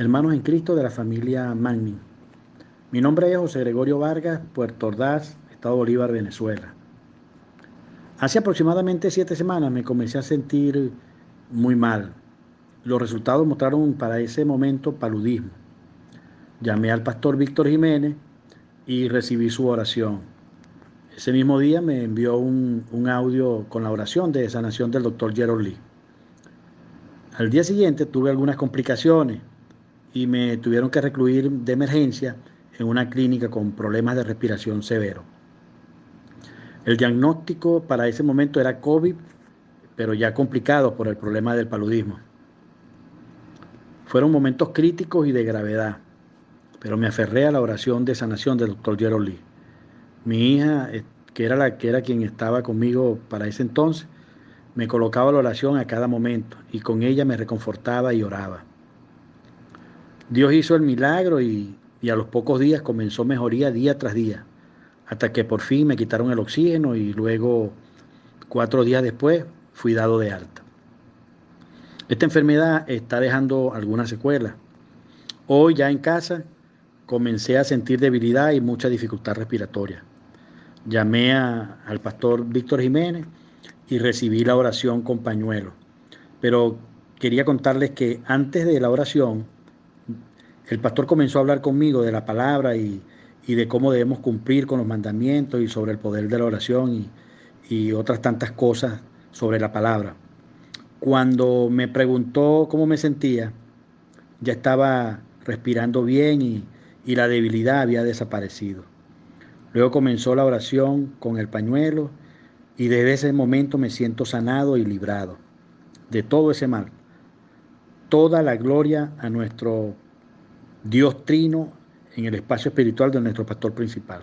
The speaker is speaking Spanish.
hermanos en Cristo de la familia Magni. Mi nombre es José Gregorio Vargas, Puerto Ordaz, Estado Bolívar, Venezuela. Hace aproximadamente siete semanas me comencé a sentir muy mal. Los resultados mostraron para ese momento paludismo. Llamé al pastor Víctor Jiménez y recibí su oración. Ese mismo día me envió un, un audio con la oración de sanación del doctor Gerald Lee. Al día siguiente tuve algunas complicaciones y me tuvieron que recluir de emergencia en una clínica con problemas de respiración severo. El diagnóstico para ese momento era COVID, pero ya complicado por el problema del paludismo. Fueron momentos críticos y de gravedad, pero me aferré a la oración de sanación del doctor Gerald. Mi hija, eh, que era, la, que era quien estaba conmigo para ese entonces, me colocaba la oración a cada momento y con ella me reconfortaba y oraba. Dios hizo el milagro y, a los pocos días comenzó mejoría día tras día, hasta que por fin me quitaron el oxígeno y luego, cuatro días después, fui dado de alta. Esta enfermedad está dejando algunas secuelas. Hoy ya en casa comencé a sentir debilidad y mucha dificultad respiratoria. Llamé al pastor Víctor Jiménez y recibí la oración con pañuelo. Pero quería contarles que antes de la oración, el pastor comenzó a hablar conmigo de la palabra y, de cómo debemos cumplir con los mandamientos y sobre el poder de la oración y, otras tantas cosas sobre la palabra. Cuando me preguntó cómo me sentía, ya estaba respirando bien y, y la debilidad había desaparecido. Luego comenzó la oración con el pañuelo y desde ese momento me siento sanado y librado de todo ese mal. Toda la gloria a nuestro Dios trino en el espacio espiritual de nuestro pastor principal.